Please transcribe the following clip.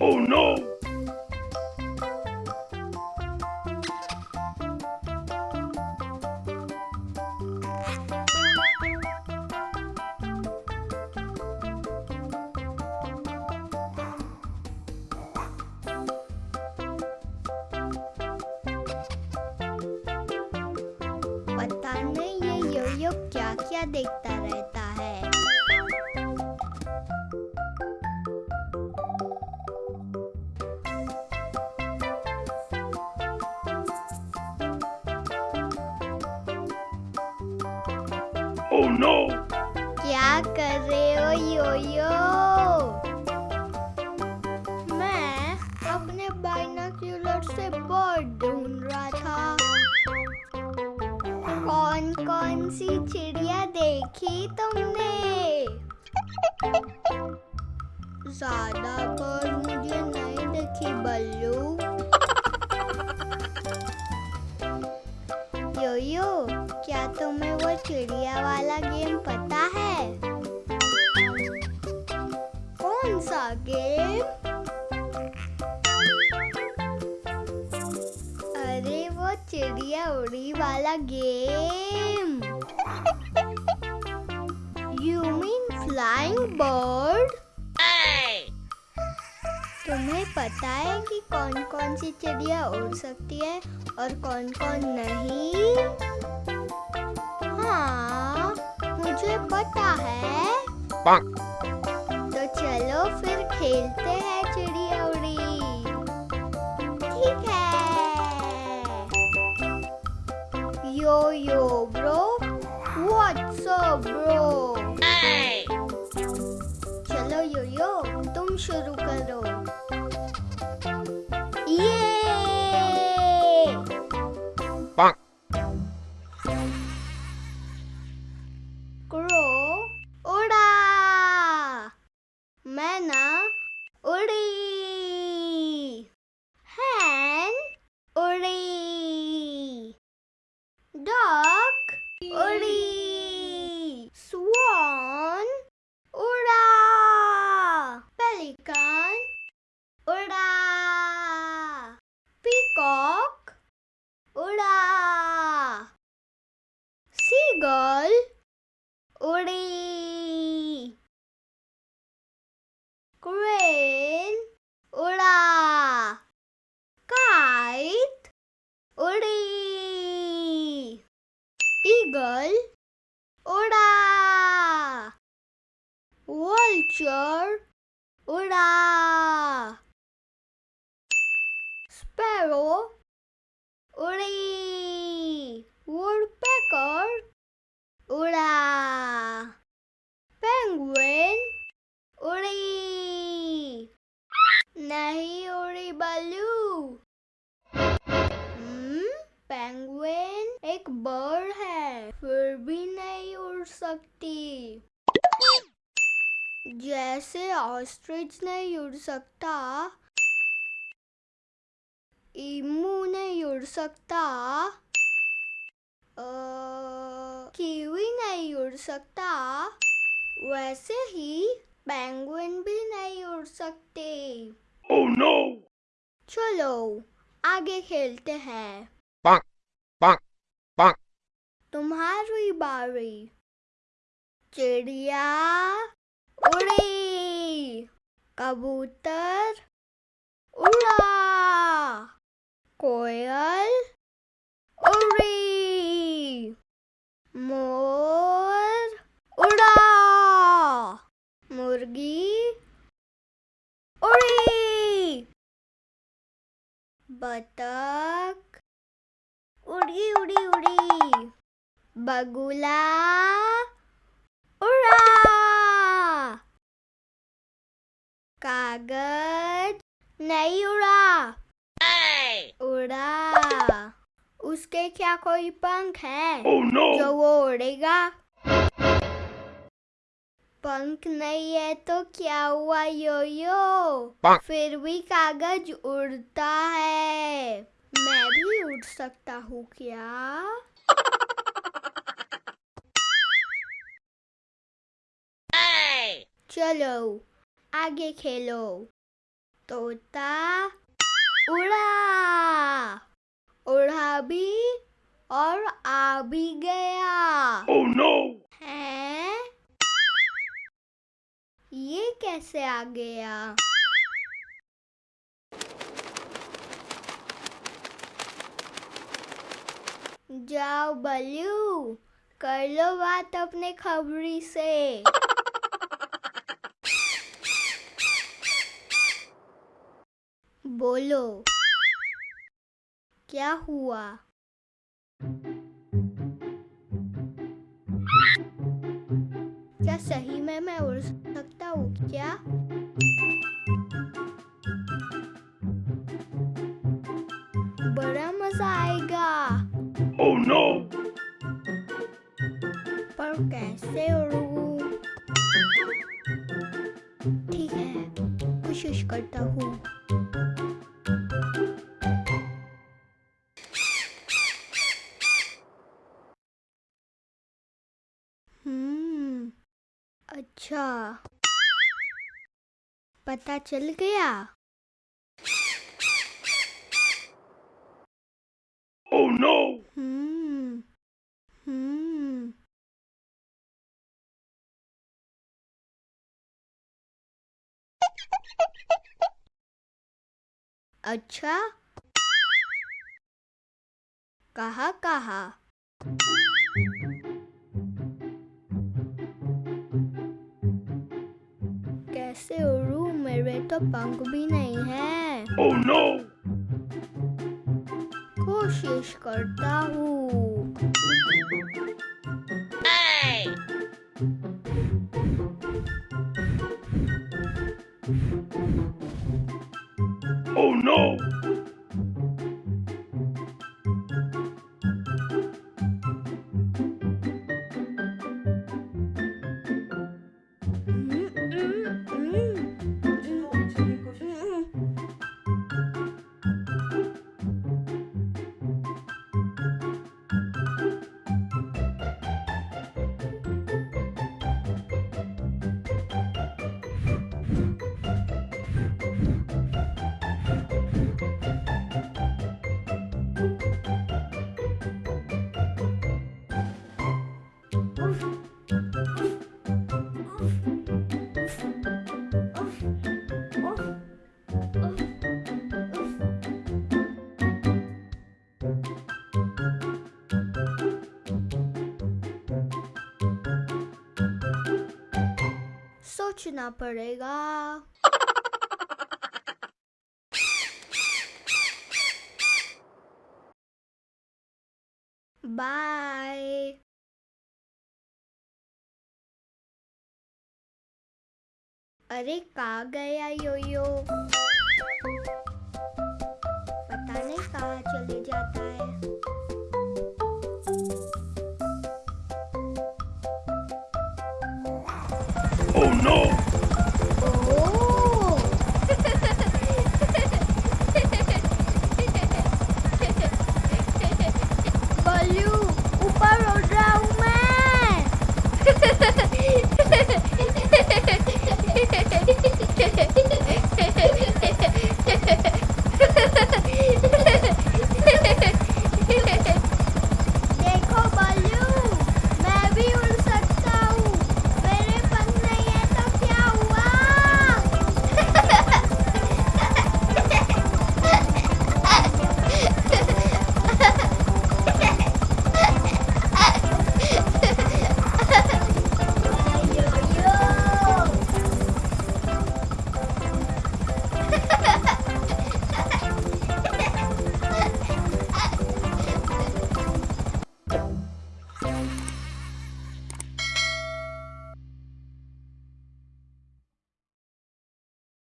Oh no! नहीं क्या क्या देखता है Oh no! क्या कर रहे हो, यो-यो? मैं अपने बाइनोक्यूलर से बर्ड ढूंढ रहा था। कौन कौन सी चिड़िया देखी तुमने? ज़्यादा बर्ड मुझे नहीं देखी बल्लू। क्या तुम्हें वो चिड़िया वाला गेम पता है? कौन सा गेम? अरे वो चिड़िया उड़ी वाला game. You mean flying bird तुम्हें पता है कि कौन कौन सी चिड़िया उड़ सकती है और कौन कौन नहीं? हाँ मुझे पता है। तो चलो फिर खेलते हैं चिड़िया उड़ी ठीक है। Yo yo bro. What's up bro चलो यो यो तुम शुरू girl. Udi. Crane. Uda. Kite. Udi. Eagle. Uda. Vulture. Uda. Sparrow. Uri. Woodpecker. उड़ा पेंगुइन उड़ी नहीं उड़ी हम्म पेंगुइन एक बर्ड है फिर भी नहीं उड़ सकती जैसे ऑस्ट्रिच नहीं उड़ सकता ईमू नहीं उड़ सकता उड़ सकता। वैसे ही पेंगुइन भी नहीं उड़ सकते। Oh no! चलो आगे खेलते हैं। Bonk, bonk, bonk. तुम्हारी बारी। चिड़िया उड़ी। कबूतर उड़ा। कोयल उड़ी मोर उड़ा मुर्गी उड़ी बतख। उड़ी उड़ी उड़ी। बगुला। उड़ा। कागज़। नहीं उड़ा। उड़ा। उसके क्या कोई पंख है Oh no! जो वो उड़ेगा? पंख नहीं है तो क्या हुआ यो यो फिर भी कागज़ उड़ता है। मैं भी उड़ सकता हूँ क्या? चलो आगे खेलो। तोता उड़ा। उड़ा भी और आ भी गया। Oh no! ये कैसे आ गया? जाओ बल्लू, कर लो बात अपने खबरी से। बोलो, क्या हुआ? क्या सही में मैं उड़ सकता क्या बड़ा मज़ा आएगा Oh no! पर कैसे उड़ूं? ठीक है कोशिश करता हूँ हम्म अच्छा पता चल गया। Oh no! हम्म हम्म। अच्छा। कहा कहा? तो पंख भी नहीं है Oh no! कोशिश करता हूँ सोचना पड़ेगा। बाय अरे, कहा गया यो यो पता नहीं कहाँ चले जाता है। Oh no!